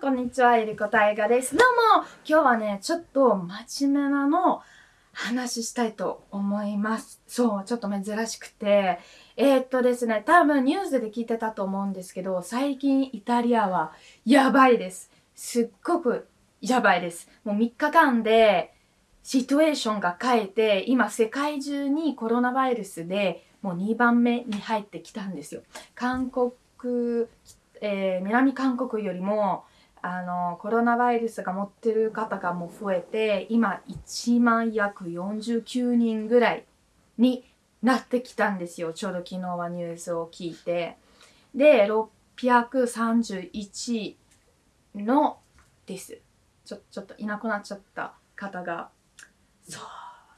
こんにちは、えりこたいがです。どうも、今日はね、ちょっと真面目なの話したいと思います。そう、ちょっと珍しくて。えー、っとですね、多分ニュースで聞いてたと思うんですけど、最近イタリアはやばいです。すっごくやばいです。もう3日間でシチュエーションが変えて、今世界中にコロナウイルスでもう2番目に入ってきたんですよ。韓国、えー、南韓国よりもあのコロナウイルスが持ってる方がもう増えて今1万約49人ぐらいになってきたんですよ。ちょうど昨日はニュースを聞いて。で631のです。ちょちょっといなくなっちゃった方が。そう。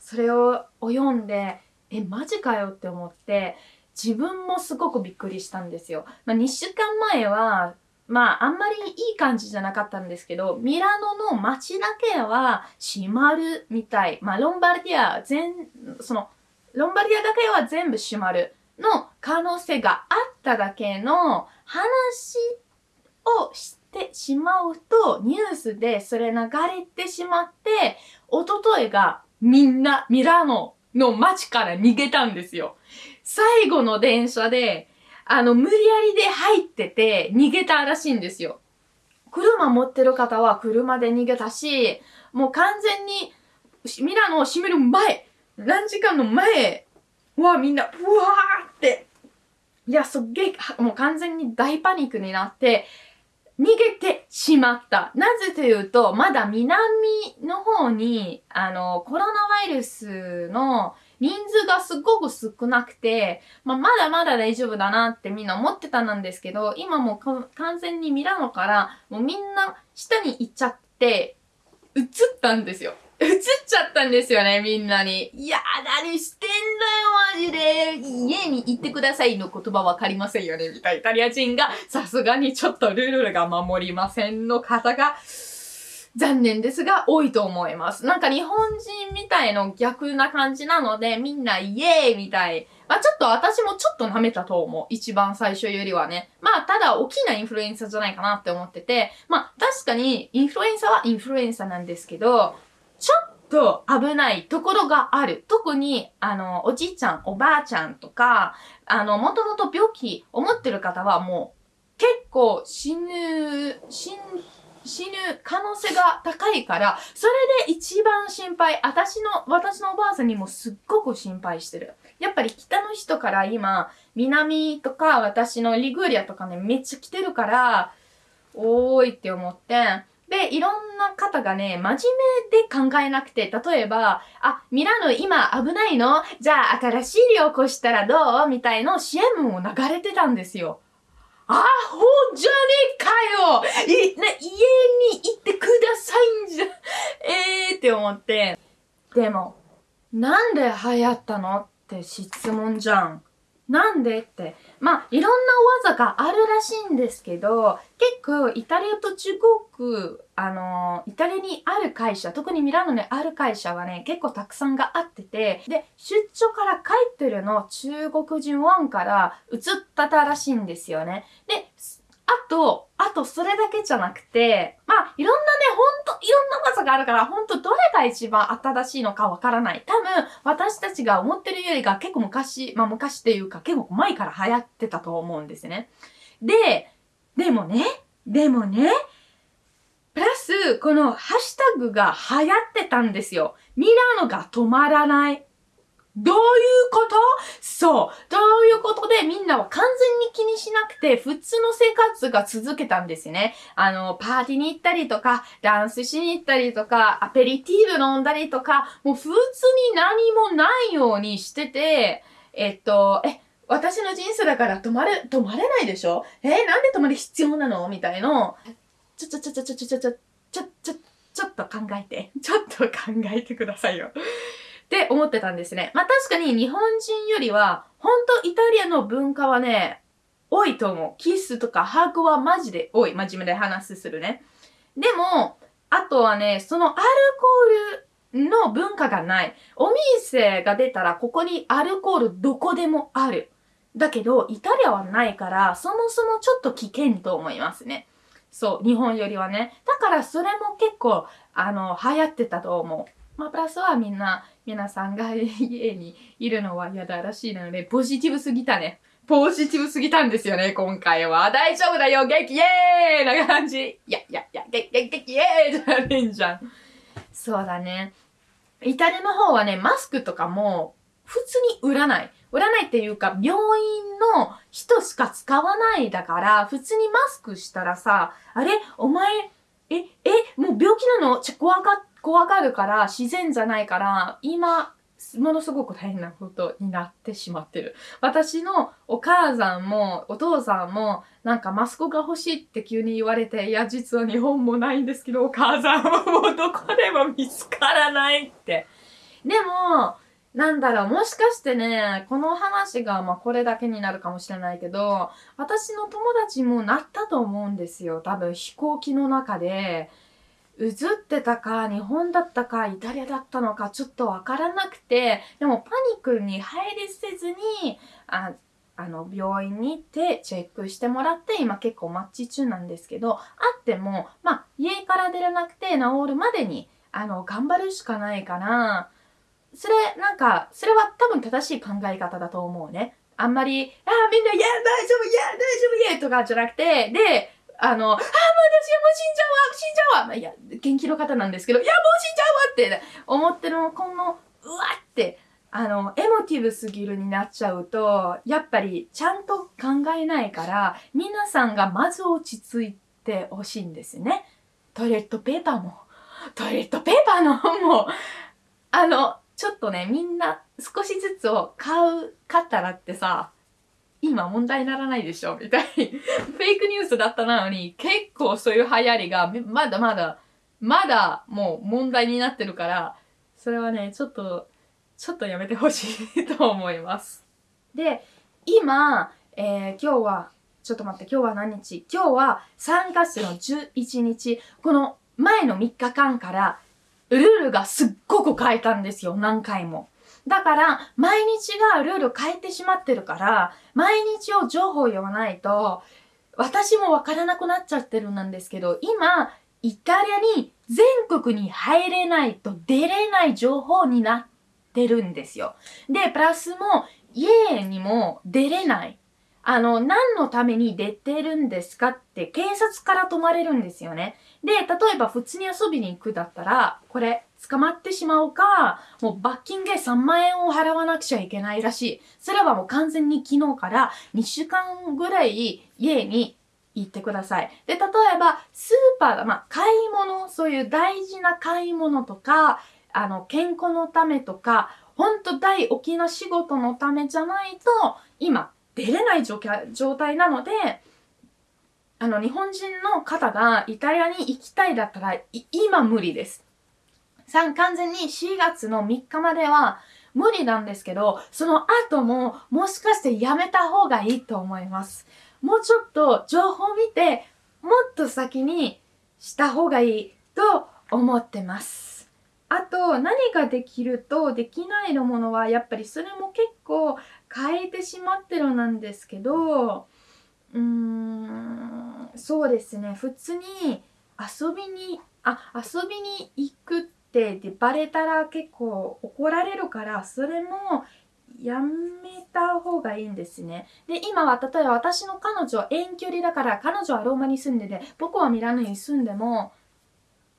それを読んでえマジかよって思って自分もすごくびっくりしたんですよ。まあ、2週間前は、まあ、あんまりいい感じじゃなかったんですけど、ミラノの街だけは閉まるみたい。まあ、ロンバルディア全、その、ロンバルディアだけは全部閉まるの可能性があっただけの話をしてしまうと、ニュースでそれ流れてしまって、おとといがみんなミラノの街から逃げたんですよ。最後の電車で、あの、無理やりで入ってて逃げたらしいんですよ。車持ってる方は車で逃げたし、もう完全にミラノを閉める前、何時間の前はみんな、うわーって、いや、すっげえ、もう完全に大パニックになって、逃げてしまった。なぜというと、まだ南の方に、あの、コロナウイルスの人数がすごく少なくて、まあ、まだまだ大丈夫だなってみんな思ってたんですけど、今もう完全にミラノから、もうみんな下に行っちゃって、映ったんですよ。映っちゃったんですよね、みんなに。いや何してんだよ、マジで。家に行ってくださいの言葉わかりませんよね、みたいな。イタリア人が、さすがにちょっとルールが守りませんの方が、残念ですが多いと思います。なんか日本人みたいの逆な感じなので、みんなイエーイみたい。まあちょっと私もちょっと舐めたと思う。一番最初よりはね。まあただ大きなインフルエンサーじゃないかなって思ってて、まあ確かにインフルエンサーはインフルエンサーなんですけど、ちょっと危ないところがある。特に、あの、おじいちゃん、おばあちゃんとか、あの、もともと病気を持ってる方はもう結構死ぬ、死ぬ、死ぬ可能性が高いから、それで一番心配、私の、私のおばあさんにもすっごく心配してる。やっぱり北の人から今、南とか私のリグーリアとかね、めっちゃ来てるから、おーいって思って、で、いろんな方がね、真面目で考えなくて、例えば、あ、ミラノ今危ないの？じゃあ新しい量起こしたらどう？みたいな CM を流れてたんですよ。アホじゃねえかよい、な、家に行ってくださいんじゃ、えーって思って。でも、なんで流行ったの？って質問じゃん。なんでって。まあ、いろんな技があるらしいんですけど、結構イタリアと中国、あの、イタリアにある会社、特にミラノにある会社はね、結構たくさんがあってて、で、出張から帰ってるの中国人ワンから移ったたらしいんですよね。で、あと、あとそれだけじゃなくて、まあ、いろんなね、ほんと、いろんな技があるから、ほんとどれが一番新しいのかわからない。多分、私たちが思ってるよりが結構昔、まあ昔っていうか結構前から流行ってたと思うんですね。で、でもね、でもね、プラス、このハッシュタグが流行ってたんですよ。ミラノが止まらない。どういうこと？そう。ということで、みんなは完全に気にしなくて、普通の生活が続けたんですね。あの、パーティーに行ったりとか、ダンスしに行ったりとか、アペリティーブ飲んだりとか、もう普通に何もないようにしてて、えっと、え、私の人生だから止まれ、止まれないでしょ？えー、なんで止まる必要なの？みたいの。ちょちょちょちょちょちょちょ、ちょ、ちょ、ちょっと考えて。ちょっと考えてくださいよ。って思ってたんですね。まあ確かに日本人よりは、本当イタリアの文化はね、多いと思う。キスとかハグはマジで多い。真面目で話するね。でも、あとはね、そのアルコールの文化がない。お店が出たらここにアルコールどこでもある。だけど、イタリアはないから、そもそもちょっと危険と思いますね。そう、日本よりはね。だからそれも結構、あの、流行ってたと思う。まあ、プラスはみんな、皆さんが家にいるのは嫌だらしいので、ポジティブすぎたね。ポジティブすぎたんですよね、今回は。大丈夫だよ、元気イエーイな感じ。いやいやいや、元気元気イエーイじゃねえんじゃん。そうだね。イタリアの方はね、マスクとかも普通に売らない。売らないっていうか、病院の人しか使わないだから、普通にマスクしたらさ、あれ？お前、え、え、もう病気なの？ちょ、怖が、怖がるから、自然じゃないから、今、ものすごく大変なことになってしまってる。私のお母さんもお父さんもなんかマスクが欲しいって急に言われて、いや実は日本もないんですけど、お母さんはもうどこでも見つからないって。でも、なんだろう、もしかしてね、この話がまあこれだけになるかもしれないけど、私の友達もなったと思うんですよ。多分飛行機の中で。映ってたか、日本だったか、イタリアだったのか、ちょっとわからなくて、でもパニックに入りせずに、ああの、病院に行ってチェックしてもらって、今結構マッチ中なんですけど、あっても、まあ、家から出れなくて治るまでに、あの、頑張るしかないかな。それ、なんか、それは多分正しい考え方だと思うね。あんまり、あ、みんな、いや、大丈夫、いや、大丈夫、いや、とかじゃなくて、で、あの、ああ、もう私はもう死んじゃうわ、死んじゃうわ。まあ、いや、元気の方なんですけど、いや、もう死んじゃうわって思ってるの、この、うわって、あの、エモティブすぎるになっちゃうと、やっぱりちゃんと考えないから、皆さんがまず落ち着いてほしいんですね。トイレットペーパーも、トイレットペーパーの本も、あの、ちょっとね、みんな少しずつを買う、買ったらってさ、今問題にならないでしょみたいに。フェイクニュースだったなのに、結構そういう流行りが、まだまだ、まだもう問題になってるから、それはね、ちょっと、ちょっとやめてほしいと思います。で、今、えー、今日は、ちょっと待って、今日は何日？今日は3月の11日、この前の3日間から、ルールがすっごく変えたんですよ、何回も。だから、毎日がルール変えてしまってるから、毎日を情報を言わないと、私もわからなくなっちゃってるんですけど、今、イタリアに全国に入れないと出れない情報になってるんですよ。で、プラスも家にも出れない。あの、何のために出てるんですかって警察から止まれるんですよね。で、例えば普通に遊びに行くだったら、これ捕まってしまうか、もう罰金で3万円を払わなくちゃいけないらしい。それはもう完全に昨日から2週間ぐらい家に行ってください。で、例えばスーパー、まあ、買い物、そういう大事な買い物とか、あの、健康のためとか、ほんと大大きな仕事のためじゃないと、今、出れない状態なので、あの、日本人の方がイタリアに行きたいだったら、今無理です。完全に4月の3日までは無理なんですけど、その後ももしかしてやめた方がいいと思います。もうちょっと情報を見て、もっと先にした方がいいと思ってます。あと、何ができるとできないのものは、やっぱりそれも結構変えてしまってるなんですけど、うーん、そうですね。普通に遊びに、あ、遊びに行くってでバレたら結構怒られるから、それもやめた方がいいんですね。で、今は例えば私の彼女は遠距離だから、彼女はローマに住んでて、僕はミラノに住んでも、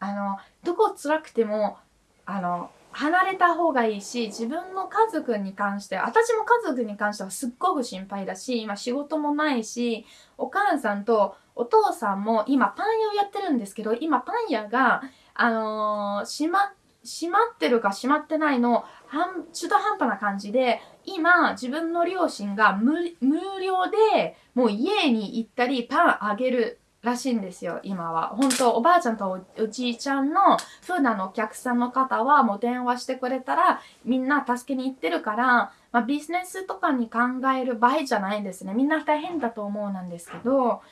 あの、どこ辛くても、あの、離れた方がいいし、自分の家族に関して、私も家族に関してはすっごく心配だし、今仕事もないし、お母さんとお父さんも今パン屋をやってるんですけど、今パン屋が、あのー、閉ま、閉まってるか閉まってないの、半、中途半端な感じで、今自分の両親が無料でもう家に行ったりパンあげるらしいんですよ、今は。本当おばあちゃんとおじいちゃんの普段のお客さんの方はもう電話してくれたらみんな助けに行ってるから、まあ、ビジネスとかに考える場合じゃないんですね。みんな大変だと思うなんですけど、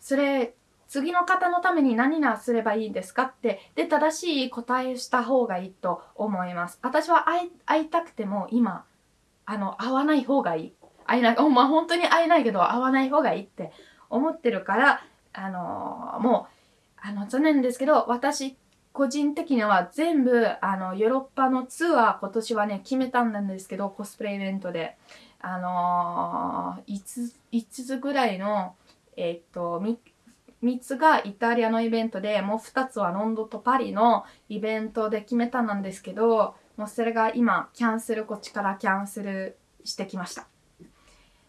それ、次の方のために何がすればいいんですかって、で、正しい答えした方がいいと思います。私は会いたくても今、あの、会わない方がいい。会えない、まあ、本当に会えないけど会わない方がいいって思ってるから、あのーもう、あの、残念ですけど、私、個人的には全部、あの、ヨーロッパのツアー、今年はね、決めたんですけど、コスプレイベントで。あのー、5つ、5つぐらいの、えーっと、3つがイタリアのイベントで、もう2つはロンドンとパリのイベントで決めたなんですけど、もうそれが今、キャンセル、こっちからキャンセルしてきました。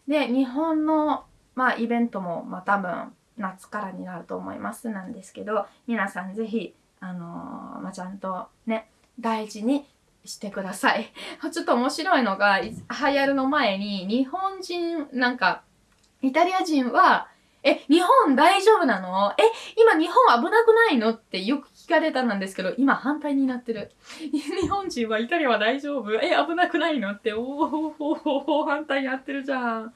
で、日本の、まあ、イベントも、まあ、多分、夏からになると思いますなんですけど、皆さんぜひ、あのーまあ、ちゃんとね、大事にしてください。ちょっと面白いのが、い流行るの前に、日本人、なんか、イタリア人は、え、日本大丈夫なの？え、今日本危なくないの？ってよく聞かれたんですけど、今反対になってる。日本人はイタリアは大丈夫？え、危なくないの？って、おーおーお反対になってるじゃん。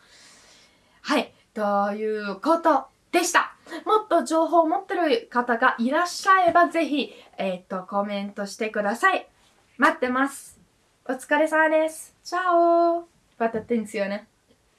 はい、ということでした。もっと情報を持ってる方がいらっしゃれば、ぜひ、えっ、と、コメントしてください。待ってます。お疲れ様です。チャオバタテンスよね。